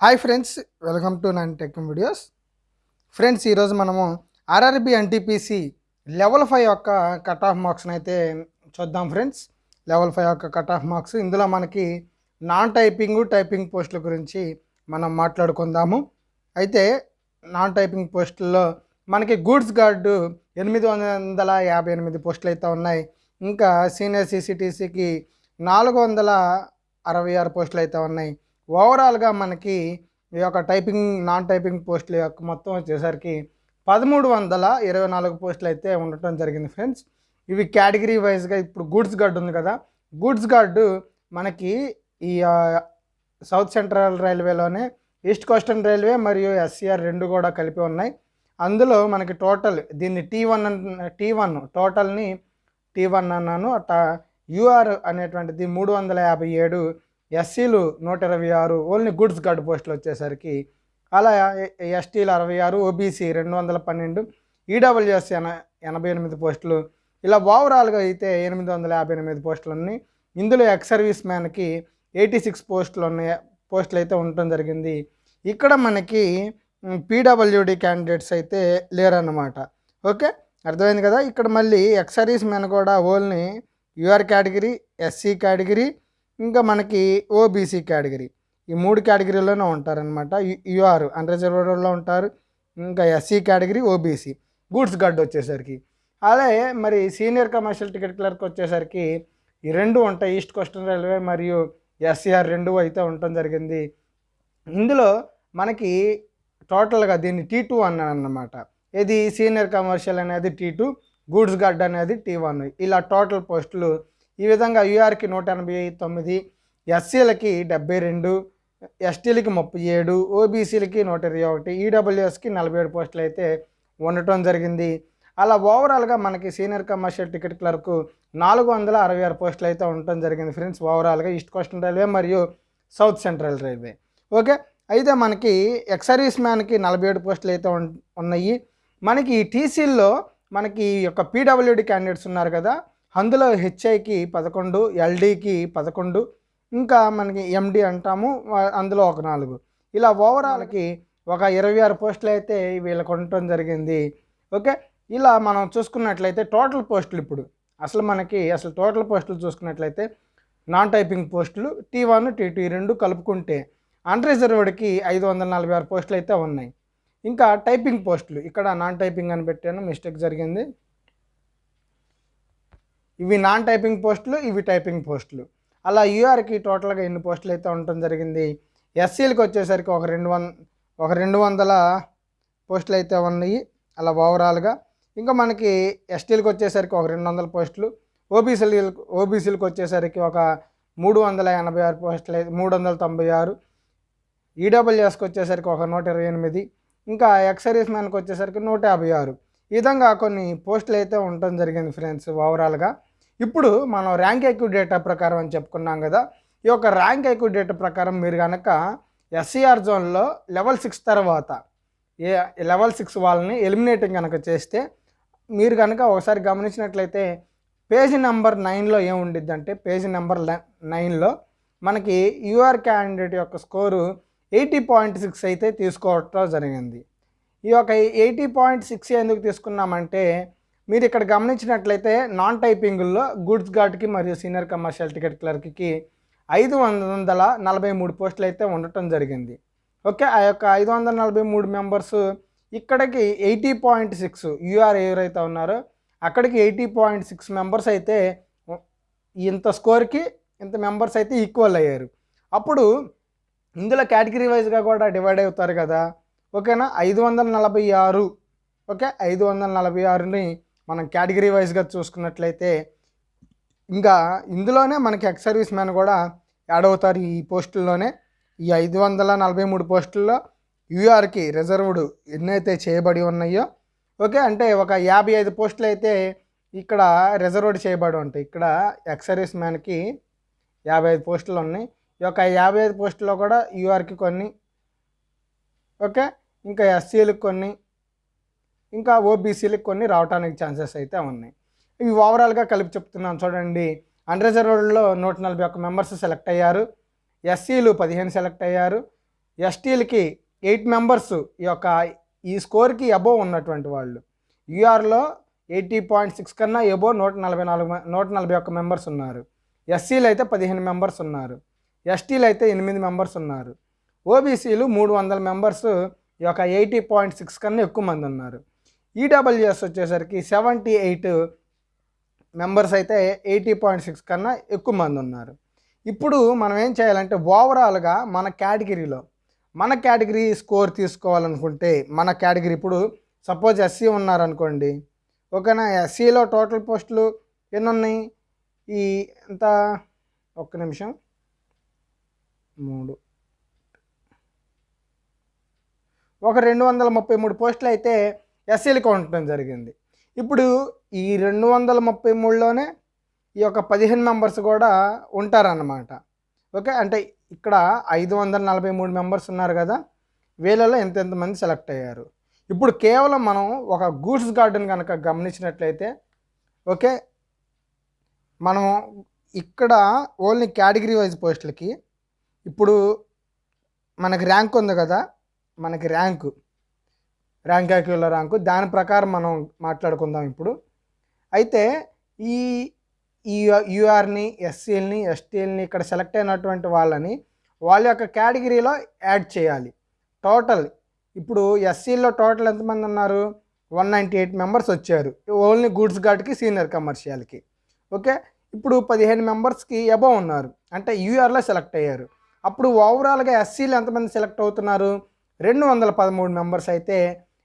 Hi friends welcome to nine tech videos friends ఈరోజు మనము RRB NTPC level five యొక్క cut off మార్క్స్ని అయితే చూద్దాం ఫ్రెండ్స్ లెవెల్ ఫైవ్ యొక్క కట్ ఆఫ్ మార్క్స్ ఇందులో మనకి నాన్ టైపింగ్ టైపింగ్ పోస్టుల గురించి మనం మాట్లాడుకుందాము. అయితే నాన్ టైపింగ్ పోస్టుల్లో మనకి గూడ్స్ గార్డు ఎనిమిది వందల యాభై ఎనిమిది పోస్టులు అయితే ఉన్నాయి. ఇంకా సీనియర్ సీసీటీసీకి నాలుగు వందల అరవై ఆరు పోస్టులు అయితే ఉన్నాయి. ఓవరాల్గా మనకి ఈ యొక్క టైపింగ్ నాన్ టైపింగ్ పోస్టుల యొక్క మొత్తం వచ్చేసరికి పదమూడు వందల ఇరవై నాలుగు పోస్టులు అయితే ఉండటం జరిగింది ఫ్రెండ్స్. ఇవి కేటగిరీ వైజ్గా ఇప్పుడు గూడ్స్ గార్డ్ ఉంది కదా గూడ్స్ గార్డు మనకి ఈ సౌత్ సెంట్రల్ రైల్వేలోనే ఈస్ట్ కోస్టర్న్ రైల్వే మరియు ఎస్సీఆర్ రెండు కూడా కలిపి ఉన్నాయి. అందులో మనకి టోటల్ దీన్ని టీ వన్ టీ వన్ టోటల్ని టీ వన్ అన్నాను. అట్ట యూఆర్ అనేటువంటిది మూడు వందల యాభై ఏడు ఎస్సీలు నూట ఇరవై ఆరు ఓన్లీ గుడ్స్ గార్డ్ పోస్టులు వచ్చేసరికి అలా ఎస్టీలు అరవై ఆరు ఓబీసీ రెండు వందల పన్నెండు ఈడబ్ల్యూఎస్ ఎన ఎనభై ఎనిమిది పోస్టులు ఇలా ఓవరాల్గా అయితే ఎనిమిది వందల యాభై ఎనిమిది పోస్టులు ఉన్నాయి ఇందులో ఎక్స్ సర్వీస్ మ్యాన్కి ఎయిటీ సిక్స్ పోస్టులు ఉన్నాయి పోస్టులు అయితే ఉండటం జరిగింది. ఇక్కడ మనకి పీడబ్ల్యూడి క్యాండిడేట్స్ అయితే లేరన్నమాట. ఓకే? అర్థమైంది కదా? ఇక్కడ మళ్ళీ ఎక్స్ సర్వీస్ మ్యాన్ కూడా only UR category SC category ఇంకా మనకి ఓబీసీ కేటగిరీ. ఈ మూడు కేటగిరీలోనే ఉంటారనమాట యూఆర్ అన్రిజర్వ్డ్లో ఉంటారు. ఇంకా SC category OBC goods guard వచ్చేసరికి. అలాగే మరి సీనియర్ కమర్షియల్ టికెట్ క్లర్క్ వచ్చేసరికి ఈ రెండు ఉంటాయి. ఈస్ట్ కోస్టల్ రైల్వే మరియు ఎస్సీఆర్ రెండు అయితే ఉండటం జరిగింది. ఇందులో మనకి టోటల్గా దీన్ని టీ టూ అన్నాను అన్నమాట ఇది సీనియర్ కమర్షియల్ అనేది టీ టూ గూడ్స్ గార్డ్ అనేది టీ వన్. ఇలా టోటల్ పోస్టులు ఈ విధంగా యూఆర్కి నూట ఎనభై తొమ్మిది ఎస్సీలకి డెబ్బై రెండు ఎస్టీలకి ముప్పై ఏడు ఓబీసీలకి నూట ఇరవై ఒకటి ఈడబ్ల్యూఎస్కి నలభై ఏడు పోస్టులు అయితే ఉండటం జరిగింది. అలా ఓవరాల్గా మనకి సీనియర్ కమర్షియల్ టికెట్ క్లర్క్ నాలుగు వందల అరవై ఆరు పోస్టులు అయితే ఉండటం జరిగింది ఫ్రెండ్స్ ఓవరాల్గా ఈస్ట్ కోస్టల్ రైల్వే మరియు సౌత్ సెంట్రల్ రైల్వే. ఓకే అయితే మనకి ఎక్సరీస్ మ్యాన్కి నలభై ఏడు పోస్టులు అయితే ఉన్నాయి. మనకి ఈ టీసీల్లో మనకి ఈ యొక్క పీడబ్ల్యూడి క్యాండిడేట్స్ ఉన్నారు కదా అందులో హెచ్ఐకి పదకొండు ఎల్డీకి పదకొండు ఇంకా మనకి ఎండి అంటాము అందులో ఒక నాలుగు. ఇలా ఓవరాల్కి ఒక ఇరవై ఆరు పోస్టులు అయితే వీళ్ళకి ఉండటం జరిగింది. ఓకే? ఇలా మనం చూసుకున్నట్లయితే టోటల్ పోస్టులు ఇప్పుడు. అసలు మనకి అసలు టోటల్ పోస్టులు చూసుకున్నట్లయితే నాన్ టైపింగ్ పోస్టులు టీ వన్ టీ టూ రెండు కలుపుకుంటే అన్రిజర్వ్డ్కి ఐదు వందల నలభై ఆరు పోస్టులు అయితే ఉన్నాయి. ఇంకా టైపింగ్ పోస్టులు. ఇక్కడ నాన్ టైపింగ్ అని పెట్టాను మిస్టేక్ జరిగింది. ఇవి నాన్ టైపింగ్ పోస్టులు ఇవి టైపింగ్ పోస్టులు. అలా యూఆర్కి టోటల్గా ఎన్ని పోస్టులు అయితే ఉండటం జరిగింది ఎస్సీలకి వచ్చేసరికి ఒక రెండు వంద ఒక రెండు వందల పోస్టులు అయితే ఉన్నాయి అలా ఓవరాల్గా. ఇంకా మనకి ఎస్టీలకు వచ్చేసరికి ఒక రెండు వందల పోస్టులు ఓబీసీలకు ఓబీసీలకు వచ్చేసరికి ఒక మూడు వందల ఎనభై ఆరు పోస్టులు అయితే మూడు వందల తొంభై ఆరు. ఈడబ్ల్యూఎస్కి వచ్చేసరికి ఒక నూట ఇరవై ఎనిమిది. ఇంకా ఎక్సరీస్ మ్యాన్కి వచ్చేసరికి నూట యాభై ఆరు. ఈ విధంగా కొన్ని పోస్టులు అయితే ఉండటం జరిగింది ఫ్రెండ్స్ ఓవరాల్గా. ఇప్పుడు మనం ర్యాంక్ ఐక్యూ డేటా ప్రకారం అని చెప్పుకున్నాం కదా ఈ యొక్క ర్యాంక్ ఐక్యూ డేటా ప్రకారం మీరు కనుక ఎస్సీఆర్ జోన్లో లెవెల్ సిక్స్ తర్వాత ఏ లెవెల్ సిక్స్ వాళ్ళని ఎలిమినేటింగ్ కనుక చేస్తే మీరు కనుక ఒకసారి గమనించినట్లయితే పేజీ నెంబర్ నైన్లో ఏముండిద్ది అంటే పేజీ నెంబర్ నైన్లో మనకి యూఆర్ క్యాండిడేట్ యొక్క స్కోరు ఎయిటీ పాయింట్ సిక్స్ అయితే తీసుకోవటం జరిగింది. ఈ యొక్క ఎయిటీ పాయింట్ సిక్స్ ఎందుకు తీసుకున్నామంటే మీరు ఇక్కడ గమనించినట్లయితే నాన్ టైపింగుల్లో గూడ్స్ గార్డ్కి మరియు సీనియర్ కమర్షియల్ టికెట్ క్లర్క్కి ఐదు వందల నలభై మూడు పోస్టులు అయితే ఉండటం జరిగింది. ఓకే ఆ యొక్క ఐదు వందల నలభై మూడు మెంబర్స్ ఇక్కడికి ఎయిటీ పాయింట్ సిక్స్ యూఆర్ ఎవరైతే ఉన్నారో అక్కడికి ఎయిటీ పాయింట్ సిక్స్ మెంబర్స్ అయితే ఇంత స్కోర్కి ఇంత మెంబర్స్ అయితే ఈక్వల్ అయ్యారు. అప్పుడు ఇందులో కేటగిరీ వైజ్గా కూడా డివైడ్ అవుతారు కదా. ఓకేనా? ఐదు వందల నలభై ఆరు ఓకే? ఐదు వందల నలభై ఆరుని మనం కేటగిరీ వైజ్గా చూసుకున్నట్లయితే ఇంకా ఇందులోనే మనకి ఎక్స్ సర్వీస్ మ్యాన్ కూడా యాడ్ అవుతారు ఈ పోస్టుల్లోనే. ఈ ఐదు వందల నలభై మూడు పోస్టుల్లో యూఆర్కి రిజర్వ్డ్ ఎన్నైతే చేయబడి ఉన్నాయో ఓకే అంటే ఒక యాభై ఐదు పోస్టులు అయితే ఇక్కడ రిజర్వ్డ్ చేయబడి ఉంటాయి. ఇక్కడ ఎక్స్ సర్వీస్ మ్యాన్కి యాభై ఐదు పోస్టులు ఉన్నాయి. ఈ యొక్క యాభై ఐదు పోస్టుల్లో కూడా యూఆర్కి కొన్ని ఓకే ఇంకా ఎస్సీలకు కొన్ని ఇంకా ఓబీసీలకు కొన్ని రావడానికి ఛాన్సెస్ అయితే ఉన్నాయి. ఇవి ఓవరాల్గా కలిపి చెప్తున్నాను చూడండి. అన్రిజర్వ్డ్లో నూట నలభై ఒక్క మెంబర్స్ సెలెక్ట్ అయ్యారు. ఎస్సీలు పదిహేను సెలెక్ట్ అయ్యారు. ఎస్టీలకి ఎయిట్ మెంబర్స్ ఈ యొక్క ఈ స్కోర్కి అబోవ్ ఉన్నటువంటి వాళ్ళు. యూఆర్లో ఎయిటీ పాయింట్ సిక్స్ కన్నా ఎబో నూట నలభై నాలుగు నూట నలభై ఒక్క మెంబర్స్ ఉన్నారు. ఎస్సీలు అయితే పదిహేను మెంబర్స్ ఉన్నారు. ఎస్టీలు అయితే ఎనిమిది మెంబర్స్ ఉన్నారు. ఓబీసీలు మూడు వందల మెంబర్స్ ఈ యొక్క ఎయిటీ పాయింట్ సిక్స్ కన్నా ఎక్కువ మంది ఉన్నారు. ఈడబ్ల్యూఎస్ వచ్చేసరికి సెవెంటీ ఎయిట్ మెంబర్స్ అయితే ఎయిటీ పాయింట్ సిక్స్ కన్నా ఎక్కువ మంది ఉన్నారు. ఇప్పుడు మనం ఏం చేయాలంటే ఓవరాల్గా మన కేటగిరీలో మన కేటగిరీ స్కోర్ తీసుకోవాలనుకుంటే మన కేటగిరీ ఇప్పుడు సపోజ్ ఎస్సీ ఉన్నారనుకోండి ఓకేనా? ఎస్సీలో టోటల్ పోస్టులు ఎన్ని ఉన్నాయి ఈ ఎంత? ఒక్క నిమిషం. మూడు. ఒక రెండు వందల ముప్పై మూడు పోస్టులు అయితే ఎస్సీలకు ఉండటం జరిగింది. ఇప్పుడు ఈ రెండు వందల ముప్పై మూడులోనే ఈ యొక్క పదిహేను మెంబర్స్ కూడా ఉంటారన్నమాట. ఓకే అంటే ఇక్కడ ఐదు వందల నలభై మూడు మెంబర్స్ ఉన్నారు కదా వీళ్ళలో ఎంతెంతమంది సెలెక్ట్ అయ్యారు? ఇప్పుడు కేవలం మనం ఒక గూడ్స్ గార్డెన్ కనుక గమనించినట్లయితే ఓకే మనం ఇక్కడ ఓన్లీ కేటగిరీ వైజ్ పోస్టులకి ఇప్పుడు మనకి ర్యాంక్ ఉంది కదా మనకి ర్యాంకు ర్యాంక్ యాక్యుల ర్యాంకు దాని ప్రకారం మనం మాట్లాడుకుందాం ఇప్పుడు. అయితే ఈ ఈ యూఆర్ని ఎస్సీలని ఎస్టీలని ఇక్కడ సెలెక్ట్ అయినటువంటి వాళ్ళని వాళ్ళ యొక్క కేటగిరీలో యాడ్ చేయాలి. టోటల్ ఇప్పుడు ఎస్సీలో టోటల్ ఎంతమంది ఉన్నారు? వన్ నైంటీ ఎయిట్ మెంబర్స్ వచ్చారు. ఓన్లీ గూడ్స్ గార్డ్కి సీనియర్ కమర్షియల్కి ఓకే? ఇప్పుడు పదిహేను మెంబర్స్కి ఎబో ఉన్నారు. అంటే యూఆర్లో సెలెక్ట్ అయ్యారు. అప్పుడు ఓవరాల్గా ఎస్సీలు ఎంతమంది సెలెక్ట్ అవుతున్నారు? రెండు వందల పదమూడు మెంబర్స్ అయితే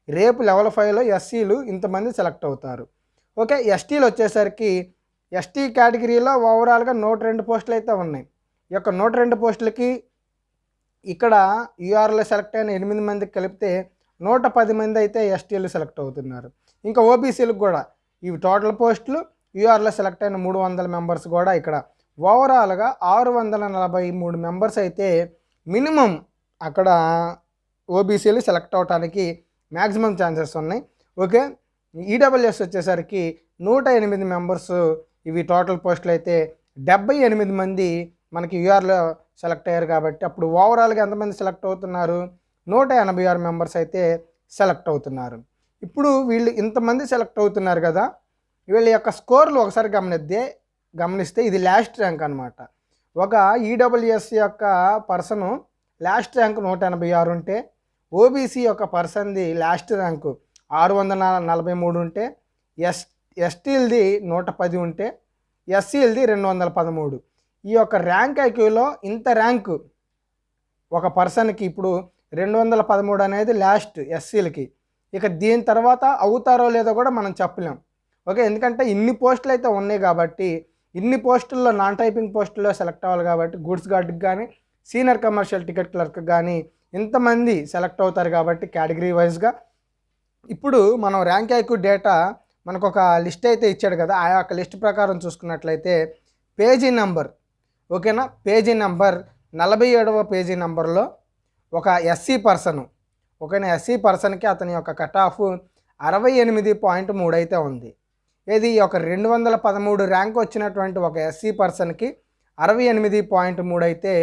రేపు లెవెల్ ఫైవ్లో ఎస్సీలు ఇంతమంది సెలెక్ట్ అవుతారు. ఓకే ఎస్టీలు వచ్చేసరికి ఎస్టీ కేటగిరీలో ఓవరాల్గా నూట రెండు పోస్టులు అయితే ఉన్నాయి. ఈ యొక్క నూట రెండు పోస్టులకి ఇక్కడ యూఆర్లో సెలెక్ట్ అయిన ఎనిమిది మందికి కలిపితే నూట పది మంది అయితే ఎస్టీలు సెలెక్ట్ అవుతున్నారు. ఇంకా ఓబీసీలకు కూడా ఇవి టోటల్ పోస్టులు యూఆర్లో సెలెక్ట్ అయిన మూడు వందల మెంబర్స్ కూడా ఇక్కడ. ఓవరాల్గా ఆరు వందల నలభై మూడు మెంబర్స్ అయితే మినిమం అక్కడ ఓబీసీలు సెలెక్ట్ అవడానికి మ్యాక్సిమం ఛాన్సెస్ ఉన్నాయి. ఓకే? ఈడబ్ల్యూఎస్ వచ్చేసరికి నూట ఎనిమిది మెంబర్స్ ఇవి టోటల్ పోస్టులు అయితే డెబ్బై ఎనిమిది మంది మనకి యూఆర్లో సెలెక్ట్ అయ్యారు కాబట్టి అప్పుడు ఓవరాల్గా ఎంతమంది సెలెక్ట్ అవుతున్నారు? నూట ఎనభై ఆరు మెంబర్స్ అయితే సెలెక్ట్ అవుతున్నారు. ఇప్పుడు వీళ్ళు ఇంతమంది సెలెక్ట్ అవుతున్నారు కదా వీళ్ళ యొక్క స్కోర్లు ఒకసారి గమనిస్తే గమనిస్తే ఇది లాస్ట్ ర్యాంక్ అనమాట ఒక ఈడబ్ల్యూఎస్ యొక్క పర్సను లాస్ట్ ర్యాంక్ నూట ఎనభై ఆరు ఉంటే ఓబీసీ యొక్క పర్సన్ది లాస్ట్ ర్యాంకు ఆరు వందల నలభై మూడు ఉంటే ఎస్ ఎస్టీలది నూట పది ఉంటే ఎస్సీలది రెండు వందల పదమూడు. ఈ యొక్క ర్యాంక్ ఐక్యూలో ఇంత ర్యాంకు ఒక పర్సన్కి ఇప్పుడు రెండు వందల పదమూడు అనేది లాస్ట్ ఎస్సీలకి. ఇక దీని తర్వాత అవుతారో లేదో కూడా మనం చెప్పలేం. ఓకే ఎందుకంటే ఇన్ని పోస్టులు అయితే ఉన్నాయి కాబట్టి ఇన్ని పోస్టుల్లో నాన్ టైపింగ్ పోస్టుల్లో సెలెక్ట్ అవ్వాలి కాబట్టి గూడ్స్ గార్డ్కి కానీ సీనియర్ కమర్షియల్ టికెట్ క్లర్క్ కానీ ఇంతమంది సెలెక్ట్ అవుతారు కాబట్టి కేటగిరీ వైజ్గా. ఇప్పుడు మనం ర్యాంక్ ఐక్యూ డేటా మనకు ఒక లిస్ట్ అయితే ఇచ్చాడు కదా ఆ యొక్క లిస్ట్ ప్రకారం చూసుకున్నట్లయితే పేజీ నెంబర్ ఓకేనా? పేజీ నెంబర్ నలభై ఏడవ పేజీ నెంబర్లో ఒక ఎస్సీ పర్సన్ ఓకేనా? ఎస్సీ పర్సన్కి అతని యొక్క కట్ ఆఫ్ అరవై ఎనిమిది పాయింట్ మూడు అయితే ఉంది. ఇది ఒక రెండు వందల పదమూడు ర్యాంక్ వచ్చినటువంటి ఒక ఎస్సీ పర్సన్కి అరవై ఎనిమిది పాయింట్ మూడు అయితే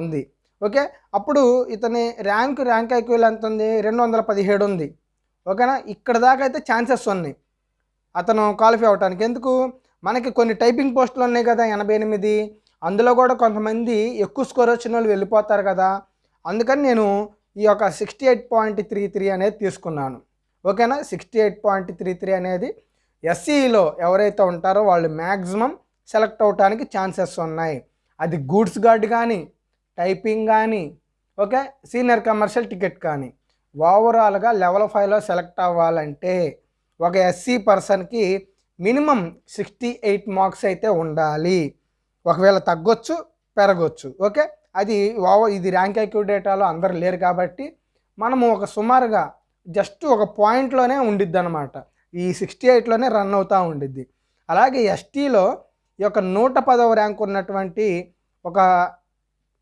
ఉంది. ఓకే? అప్పుడు ఇతని ర్యాంక్ ర్యాంక్ ఐక్యూల్ ఎంత ఉంది రెండు వందల పదిహేడు ఉంది. ఓకేనా? ఇక్కడ దాకా అయితే ఛాన్సెస్ ఉన్నాయి. అతను క్వాలిఫై అవడానికి ఎందుకు? మనకి కొన్ని టైపింగ్ పోస్టులు ఉన్నాయి కదా ఎనభై ఎనిమిది. అందులో కూడా కొంతమంది ఎక్కువ స్కోర్ వచ్చిన వాళ్ళు వెళ్ళిపోతారు కదా. అందుకని నేను ఈ యొక్క sixty eight point three three అనేది తీసుకున్నాను. ఓకేనా? Sixty eight point three three అనేది ఎస్సీలో ఎవరైతే ఉంటారో వాళ్ళు మ్యాక్సిమం సెలెక్ట్ అవడానికి ఛాన్సెస్ ఉన్నాయి. అది గూడ్స్ గార్డ్ కానీ టైపింగ్ కానీ ఓకే? సీనియర్ కమర్షియల్ టికెట్ కానీ ఓవరాల్గా లెవెల్ ఫైవ్లో సెలెక్ట్ అవ్వాలంటే ఒక ఎస్సీ పర్సన్కి మినిమం సిక్స్టీ ఎయిట్ మార్క్స్ అయితే ఉండాలి. ఒకవేళ తగ్గొచ్చు పెరగొచ్చు ఓకే? అది ఓవర్ ఇది ర్యాంక్ ఐక్యూ డేటాలో అందరు లేరు కాబట్టి మనము ఒక సుమారుగా జస్ట్ ఒక పాయింట్లోనే ఉండిద్ది అనమాట ఈ సిక్స్టీ ఎయిట్లోనే రన్ అవుతూ ఉండిద్ది. అలాగే ఎస్టీలో ఈ యొక్క నూట పదవ ర్యాంక్ ఉన్నటువంటి ఒక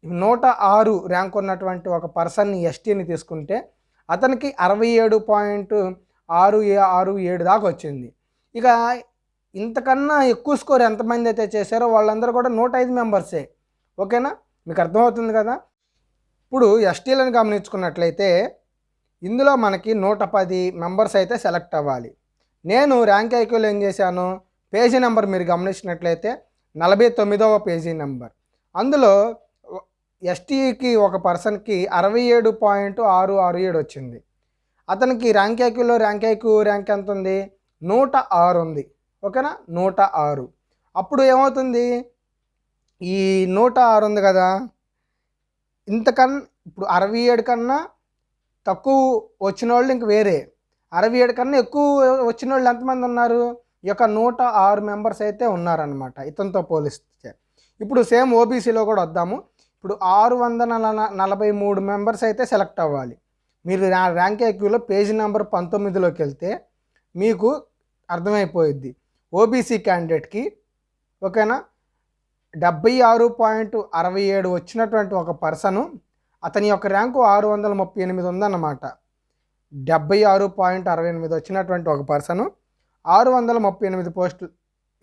నూట ఆరు ర్యాంక్ ఉన్నటువంటి ఒక పర్సన్ని ఎస్టీని తీసుకుంటే అతనికి అరవై ఏడు పాయింట్ ఆరు ఏ- ఆరు ఏడు దాకా వచ్చింది. ఇక ఇంతకన్నా ఎక్కువ స్కోర్ ఎంతమంది అయితే చేశారో వాళ్ళందరూ కూడా నూట ఐదు మెంబర్సే. ఓకేనా? మీకు అర్థమవుతుంది కదా? ఇప్పుడు ఎస్టీలను గమనించుకున్నట్లయితే ఇందులో మనకి నూట పది మెంబర్స్ అయితే సెలెక్ట్ అవ్వాలి. నేను ర్యాంక్ ఐక్యూలో ఏం చేశాను? పేజీ నెంబర్ మీరు గమనించినట్లయితే నలభై తొమ్మిదవ పేజీ నెంబర్. అందులో ఎస్టీకి ఒక పర్సన్కి అరవై ఏడు పాయింట్ ఆరు ఆరు ఏడు వచ్చింది. అతనికి ర్యాంక్ ఐక్యూలో ర్యాంక్ ఐక్యూ ర్యాంక్ ఎంత ఉంది నూట ఆరు ఉంది. ఓకేనా? నూట ఆరు. అప్పుడు ఏమవుతుంది? ఈ నూట ఆరు ఉంది కదా? ఇంతకన్నా ఇప్పుడు అరవై ఏడు కన్నా తక్కువ వచ్చిన వాళ్ళు ఇంక వేరే. అరవై ఏడు కన్నా ఎక్కువ వచ్చిన వాళ్ళు ఎంతమంది ఉన్నారు? ఈ యొక్క నూట ఆరు మెంబర్స్ అయితే ఉన్నారనమాట ఇతనితో పోలిస్తే. ఇప్పుడు సేమ్ ఓబీసీలో కూడా వద్దాము. ఇప్పుడు ఆరు వందల నలభై మూడు మెంబర్స్ అయితే సెలెక్ట్ అవ్వాలి. మీరు ర్యాంక్ ఎక్యూలో పేజీ నెంబర్ పంతొమ్మిదిలోకి వెళ్తే మీకు అర్థమైపోయిద్ది. ఓబీసీ క్యాండిడేట్కి ఓకేనా? డెబ్బై ఆరు పాయింట్ అరవై ఏడు వచ్చినటువంటి ఒక పర్సను అతని యొక్క ర్యాంకు ఆరు వందల ముప్పై ఎనిమిది ఉందన్నమాట. డెబ్బై ఆరు పాయింట్ అరవై ఎనిమిది వచ్చినటువంటి ఒక పర్సను ఆరు వందల ముప్పై ఎనిమిది పోస్టులు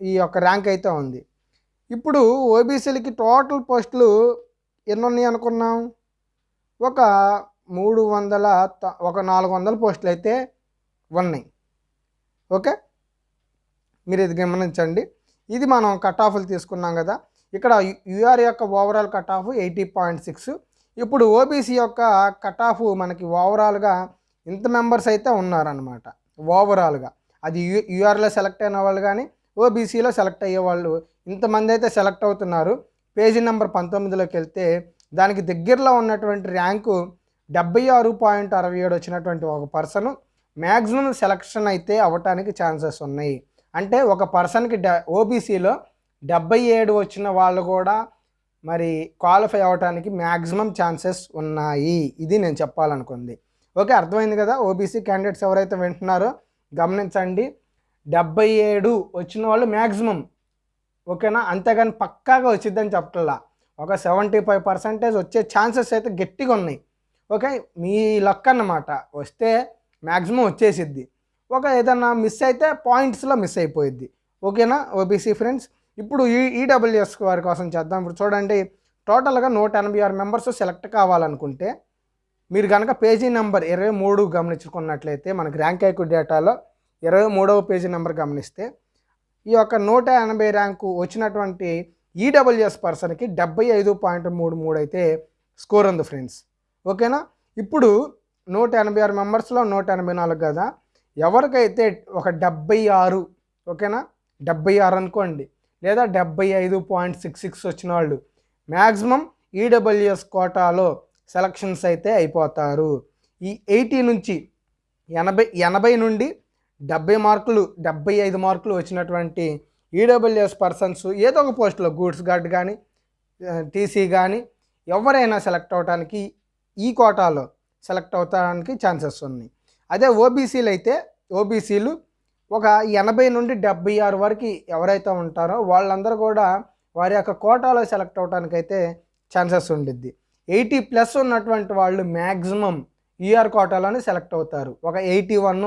ఈ యొక్క ర్యాంక్ అయితే ఉంది. ఇప్పుడు ఓబీసీలకి టోటల్ పోస్టులు ఎన్ని అనుకున్నాం? ఒక మూడు వందల త- ఒక నాలుగు వందల పోస్టులు అయితే ఉన్నాయి. ఓకే? మీరు ఇది గమనించండి. ఇది మనం కట్ ఆఫ్లు తీసుకున్నాం కదా. ఇక్కడ యూఆర్ యొక్క overall cut off eighty point six. ఇప్పుడు ఓబీసీ యొక్క కట్ ఆఫ్ మనకి ఓవరాల్గా ఇంత మెంబర్స్ అయితే ఉన్నారనమాట ఓవరాల్గా అది యు యూఆర్లో సెలెక్ట్ అయిన వాళ్ళు కానీ ఓబీసీలో సెలెక్ట్ అయ్యే వాళ్ళు ఇంతమంది అయితే సెలెక్ట్ అవుతున్నారు. పేజీ నెంబర్ పంతొమ్మిదిలోకి వెళ్తే దానికి దగ్గరలో ఉన్నటువంటి ర్యాంకు డెబ్బై ఆరు పాయింట్ అరవై ఏడు వచ్చినటువంటి ఒక పర్సన్. మ్యాక్సిమం సెలక్షన్ అయితే అవ్వటానికి ఛాన్సెస్ ఉన్నాయి. అంటే ఒక పర్సన్కి డ ఓబీసీలో డెబ్బై ఏడు వచ్చిన వాళ్ళు కూడా మరి క్వాలిఫై అవ్వటానికి మ్యాక్సిమం ఛాన్సెస్ ఉన్నాయి. ఇది నేను చెప్పాలనుకుంది. ఓకే అర్థమైంది కదా? ఓబీసీ క్యాండిడేట్స్ ఎవరైతే వింటున్నారో గమనించండి. డెబ్బై ఏడు వచ్చిన వాళ్ళు మ్యాక్సిమం ఓకేనా? అంతేగాని పక్కాగా వచ్చిద్దని చెప్పట్లా. ఒక సెవెంటీ ఫైవ్ పర్సెంటేజ్ వచ్చే ఛాన్సెస్ అయితే గట్టిగా ఉన్నాయి. ఓకే? మీ లక్ అన్నమాట. వస్తే మ్యాక్సిమం వచ్చేసిద్ది. ఒక ఏదన్నా మిస్ అయితే పాయింట్స్లో మిస్ అయిపోయిద్ది. ఓకేనా? ఓబీసీ ఫ్రెండ్స్ ఇప్పుడు ఈ ఈడబ్ల్యూఎస్ వారి కోసం చేద్దాం. ఇప్పుడు చూడండి టోటల్గా నూట ఎనభై ఆరు మెంబర్స్ సెలెక్ట్ కావాలనుకుంటే మీరు కనుక పేజీ నెంబర్ ఇరవై మూడు గమనించుకున్నట్లయితే మనకు ర్యాంక్ ఐక్యూ డేటాలో ఇరవై మూడవ పేజీ నెంబర్ గమనిస్తే ఈ యొక్క నూట ఎనభై ర్యాంకు వచ్చినటువంటి ఈడబ్ల్యూఎస్ పర్సన్కి డెబ్బై ఐదు పాయింట్ మూడు మూడు అయితే స్కోర్ ఉంది ఫ్రెండ్స్. ఓకేనా? ఇప్పుడు నూట ఎనభై ఆరు మెంబర్స్లో నూట ఎనభై నాలుగు కదా? ఎవరికైతే ఒక డెబ్బై ఆరు ఓకేనా? డెబ్బై ఆరు అనుకోండి. లేదా డెబ్బై ఐదు పాయింట్ సిక్స్ సిక్స్ వచ్చిన వాళ్ళు మ్యాక్సిమం ఈడబ్ల్యూఎస్ కోటాలో సెలక్షన్స్ అయితే అయిపోతారు. ఈ ఎయిటీ నుంచి ఎనభై ఎనభై నుండి డెబ్బై మార్కులు డెబ్బై ఐదు మార్కులు వచ్చినటువంటి ఈడబ్ల్యూఎస్ పర్సన్స్ ఏదో ఒక పోస్టులో గూడ్స్ గార్డ్ కానీ టీసీ కానీ ఎవరైనా సెలెక్ట్ అవడానికి ఈ కోటాలో సెలెక్ట్ అవడానికి ఛాన్సెస్ ఉన్నాయి. అదే ఓబీసీలు అయితే ఓబీసీలు ఒక ఎనభై నుండి డెబ్బై ఆరు వరకు ఎవరైతే ఉంటారో వాళ్ళందరూ కూడా వారి యొక్క కోటాలో సెలెక్ట్ అవడానికి అయితే ఛాన్సెస్ ఉండిద్ది. ఎయిటీ ప్లస్ ఉన్నటువంటి వాళ్ళు మ్యాక్సిమం ఈఆర్ కోటాలోనే సెలెక్ట్ అవుతారు. ఒక ఎయిటీ వన్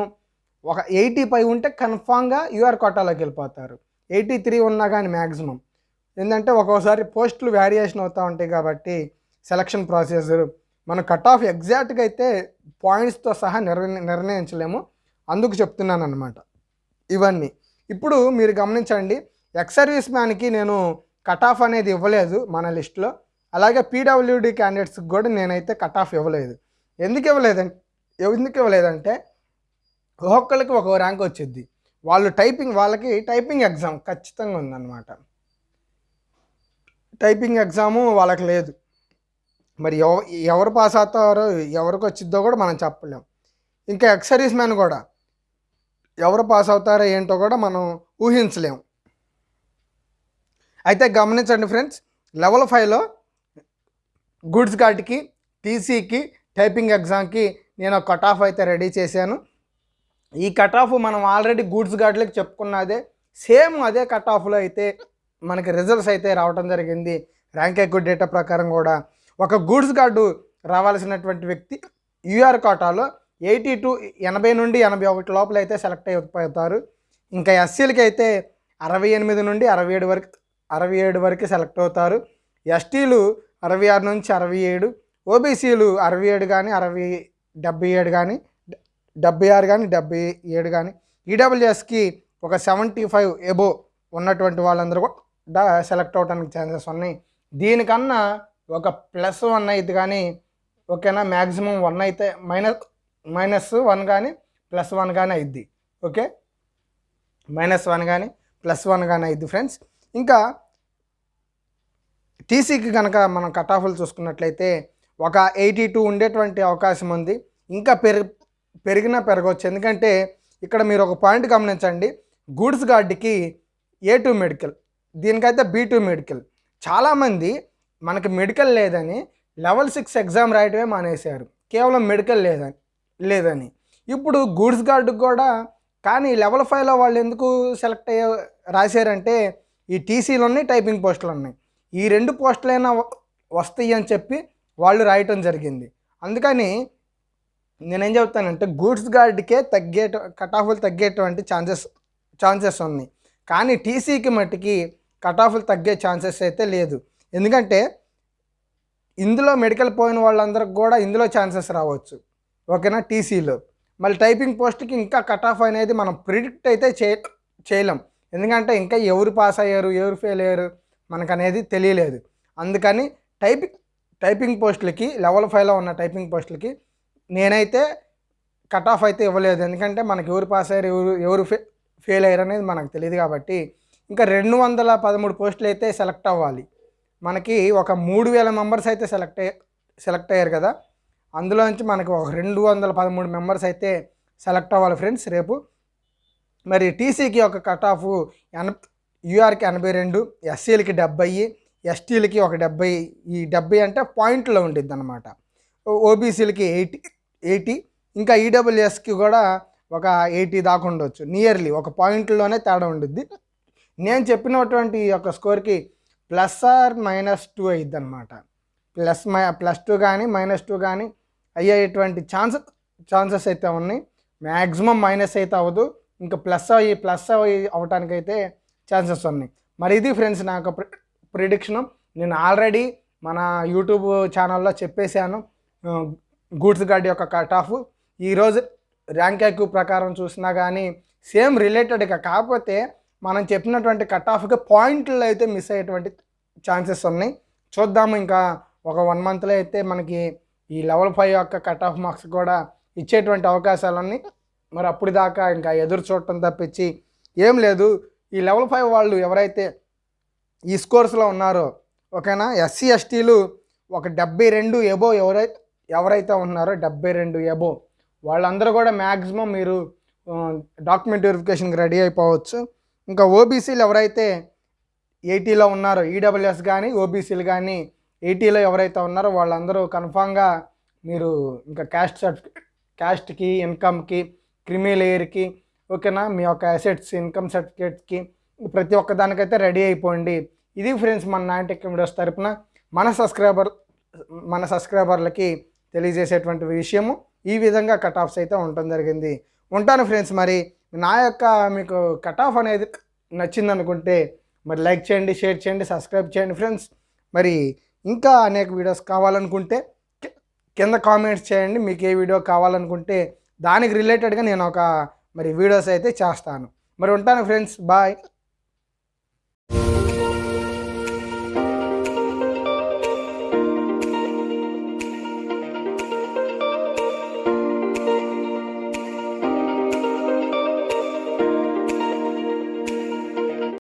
ఒక ఎయిటీ పై ఉంటే కన్ఫామ్గా యూఆర్ కోటాలోకి వెళ్ళిపోతారు. ఎయిటీ త్రీ ఉన్నా కానీ మ్యాక్సిమం ఏంటంటే ఒక్కోసారి పోస్టులు వేరియేషన్ అవుతూ ఉంటాయి కాబట్టి సెలక్షన్ ప్రాసెస్ మన కట్ ఆఫ్ ఎగ్జాక్ట్గా అయితే పాయింట్స్తో సహా నిర్ణ నిర్ణయించలేము. అందుకు చెప్తున్నాను అనమాట ఇవన్నీ. ఇప్పుడు మీరు గమనించండి ఎక్స్ సర్వీస్ మ్యాన్కి నేను కట్ ఆఫ్ అనేది ఇవ్వలేదు మన లిస్ట్లో. అలాగే పీడబ్ల్యూడి క్యాండిడేట్స్కి కూడా నేనైతే కట్ ఆఫ్ ఇవ్వలేదు. ఎందుకు ఇవ్వలేదంటే ఎందుకు ఇవ్వలేదంటే ఒక్కొక్కరికి ఒక ర్యాంక్ వచ్చింది వాళ్ళు టైపింగ్ వాళ్ళకి టైపింగ్ ఎగ్జామ్ ఖచ్చితంగా ఉందన్నమాట. టైపింగ్ ఎగ్జాము వాళ్ళకి లేదు. మరి ఎవ ఎవరు పాస్ అవుతారో ఎవరికి వచ్చిద్దో కూడా మనం చెప్పలేం. ఇంకా ఎక్సరీస్ మ్యాన్ కూడా ఎవరు పాస్ అవుతారో ఏంటో కూడా మనం ఊహించలేం. అయితే గమనించండి ఫ్రెండ్స్ లెవెల్ ఫైవ్లో గుడ్స్ గార్డ్కి టీసీకి టైపింగ్ ఎగ్జామ్కి నేను కట్ ఆఫ్ అయితే రెడీ చేశాను. ఈ కట్ ఆఫ్ మనం ఆల్రెడీ గూడ్స్ గార్డ్లకి చెప్పుకున్నదే సేమ్ అదే కట్ ఆఫ్లో అయితే మనకి రిజల్ట్స్ అయితే రావడం జరిగింది. ర్యాంక్ ఎక్కువ డేటా ప్రకారం కూడా. ఒక గూడ్స్ గార్డు రావాల్సినటువంటి వ్యక్తి యూఆర్ కోటాలో ఎయిటీ టు ఎనభై నుండి ఎనభై ఒకటి లోపల అయితే సెలెక్ట్ అయిపోతారు. ఇంకా ఎస్సీలకి అయితే అరవై ఎనిమిది నుండి అరవై ఏడు వరకు అరవై ఏడు వరకు సెలెక్ట్ అవుతారు. ఎస్టీలు అరవై ఆరు నుంచి అరవై ఏడు ఓబీసీలు అరవై ఏడు కానీ అరవై డెబ్బై ఏడు కానీ డెబ్బై ఆరు కానీ డెబ్బై ఏడు కానీ ఈడబ్ల్యూఎస్కి ఒక సెవెంటీ ఫైవ్ ఎబో ఉన్నటువంటి వాళ్ళందరూ కూడా సెలెక్ట్ అవడానికి ఛాన్సెస్ ఉన్నాయి. దీనికన్నా ఒక ప్లస్ వన్ అయితే కానీ ఓకేనా? మ్యాక్సిమం వన్ అయితే మైనస్ మైనస్ వన్ కానీ ప్లస్ వన్ కానీ అయిద్ది. ఓకే? మైనస్ వన్ కానీ ప్లస్ వన్ కానీ అయిద్ది ఫ్రెండ్స్. ఇంకా టీసీకి కనుక మనం కట్ ఆఫ్లు చూసుకున్నట్లయితే ఒక ఎయిటీ టూ ఉండేటువంటి అవకాశం ఉంది. ఇంకా పెరి పెరిగినా పెరగవచ్చు. ఎందుకంటే ఇక్కడ మీరు ఒక పాయింట్ గమనించండి. గూడ్స్ గార్డ్కి ఏ టూ మెడికల్ దీనికైతే బీ టూ మెడికల్ చాలామంది మనకి మెడికల్ లేదని లెవెల్ సిక్స్ ఎగ్జామ్ రాయటమే మానేశారు. కేవలం మెడికల్ లేదని లేదని. ఇప్పుడు గూడ్స్ గార్డుకి కూడా కానీ లెవెల్ ఫైవ్లో వాళ్ళు ఎందుకు సెలెక్ట్ అయ్యే రాశారంటే ఈ టీసీలు ఉన్నాయి టైపింగ్ పోస్టులు ఉన్నాయి. ఈ రెండు పోస్టులైనా వస్తాయి అని చెప్పి వాళ్ళు రాయటం జరిగింది. అందుకని నేనేం చెప్తానంటే గూడ్స్ గార్డ్కే తగ్గే కట్ ఆఫ్లు తగ్గేటువంటి ఛాన్సెస్ ఛాన్సెస్ ఉన్నాయి. కానీ టీసీకి మట్టికి కట్ ఆఫ్లు తగ్గే ఛాన్సెస్ అయితే లేదు. ఎందుకంటే ఇందులో మెడికల్ పోయిన వాళ్ళందరికి కూడా ఇందులో ఛాన్సెస్ రావచ్చు. ఓకేనా? టీసీలో. మళ్ళీ టైపింగ్ పోస్ట్కి ఇంకా కట్ ఆఫ్ అనేది మనం ప్రిడిక్ట్ అయితే చే చేయలేం. ఎందుకంటే ఇంకా ఎవరు పాస్ అయ్యారు ఎవరు ఫెయిల్ అయ్యారు మనకు అనేది తెలియలేదు. అందుకని టైపింగ్ టైపింగ్ పోస్టులకి లెవెల్ ఫైవ్లో ఉన్న టైపింగ్ పోస్టులకి నేనైతే కట్ ఆఫ్ అయితే ఇవ్వలేదు. ఎందుకంటే మనకి ఎవరు పాస్ అయ్యారు ఎవరు ఎవరు ఫె ఫెయిల్ అయ్యారు అనేది మనకు తెలియదు కాబట్టి ఇంకా రెండు వందల పదమూడు పోస్టులు అయితే సెలెక్ట్ అవ్వాలి. మనకి ఒక మూడు వేల మెంబర్స్ అయితే సెలెక్ట్ సెలెక్ట్ అయ్యారు కదా. అందులో నుంచి మనకి ఒక రెండు వందల పదమూడు మెంబర్స్ అయితే సెలెక్ట్ అవ్వాలి ఫ్రెండ్స్ రేపు. మరి టీసీకి ఒక కట్ ఆఫ్ ఎన యూఆర్కి ఎనభై రెండు ఎస్సీలకి డెబ్బై ఎస్టీలకి ఒక డెబ్బై ఈ డెబ్బై అంటే పాయింట్లో ఉండిద్ది అనమాట ఓబీసీలకి ఎయిటీ ఎయిటీ ఇంకా ఈడబ్ల్యూఎస్కి కూడా ఒక ఎయిటీ దాకా ఉండొచ్చు నియర్లీ ఒక పాయింట్లోనే తేడా ఉండుద్ది. నేను చెప్పినటువంటి ఈ యొక్క స్కోర్కి ప్లస్ ఆర్ మైనస్ టూ అయ్యిద్ది అనమాట ప్లస్ మై ప్లస్ టూ కానీ మైనస్ టూ కానీ అయ్యేటువంటి ఛాన్సెస్ ఛాన్సెస్ అయితే ఉన్నాయి. మ్యాక్సిమం మైనస్ అయితే అవ్వదు. ఇంకా ప్లస్ అయ్యి ప్లస్ అయ్యి అవటానికైతే ఛాన్సెస్ ఉన్నాయి. మరి ఇది ఫ్రెండ్స్ నాకు ప్రిడిక్షన్. నేను ఆల్రెడీ మన యూట్యూబ్ ఛానల్లో చెప్పేశాను. గూడ్స్ గార్డ్ యొక్క కట్ ఆఫ్. ఈరోజు ర్యాంక్ ఎక్కువ ప్రకారం చూసినా కానీ సేమ్ రిలేటెడ్గా కాకపోతే మనం చెప్పినటువంటి కట్ ఆఫ్కి పాయింట్లు అయితే మిస్ అయ్యేటువంటి ఛాన్సెస్ ఉన్నాయి. చూద్దాము ఇంకా ఒక వన్ మంత్లో అయితే మనకి ఈ లెవెల్ ఫైవ్ యొక్క కట్ ఆఫ్ మార్క్స్ కూడా ఇచ్చేటువంటి అవకాశాలన్నీ మరి అప్పుడు దాకా ఇంకా ఎదురు చూడటం తప్పించి ఏం లేదు. ఈ లెవెల్ ఫైవ్ వాళ్ళు ఎవరైతే ఈ స్కోర్స్లో ఉన్నారో ఓకేనా? ఎస్సీ ఎస్టీలు ఒక డెబ్బై రెండు ఎబో ఎవరైతే ఎవరైతే ఉన్నారో డెబ్బై రెండు ఎబో వాళ్ళందరూ కూడా మ్యాక్సిమం మీరు డాక్యుమెంట్ వెరిఫికేషన్కి రెడీ అయిపోవచ్చు. ఇంకా ఓబీసీలు ఎవరైతే ఎయిటీలో ఉన్నారో ఈడబ్ల్యూఎస్ కానీ ఓబీసీలు కానీ ఎయిటీలో ఎవరైతే ఉన్నారో వాళ్ళందరూ కన్ఫామ్గా మీరు ఇంకా క్యాస్ట్ సర్టిఫికేట్ క్యాస్ట్కి ఇన్కమ్కి క్రిమిలేయర్కి ఓకేనా మీ యొక్క అసెట్స్ ఇన్కమ్ సర్టిఫికేట్స్కి ప్రతి ఒక్క దానికైతే రెడీ అయిపోండి. ఇది ఫ్రెండ్స్ మన నాయటెక్ వీడియోస్ తరపున. మన సబ్స్క్రైబర్ మన సబ్స్క్రైబర్లకి తెలియజేసేటువంటి విషయము. ఈ విధంగా కట్ ఆఫ్స్ అయితే ఉండటం జరిగింది. ఉంటాను ఫ్రెండ్స్ మరి. నా యొక్క మీకు కట్ ఆఫ్ అనేది నచ్చిందనుకుంటే మరి లైక్ చేయండి షేర్ చేయండి సబ్స్క్రైబ్ చేయండి ఫ్రెండ్స్ మరి ఇంకా అనేక వీడియోస్ కావాలనుకుంటే కింద కామెంట్స్ చేయండి. మీకు ఏ వీడియో కావాలనుకుంటే దానికి రిలేటెడ్గా నేను ఒక మరి వీడియోస్ అయితే చేస్తాను. మరి ఉంటాను ఫ్రెండ్స్ బాయ్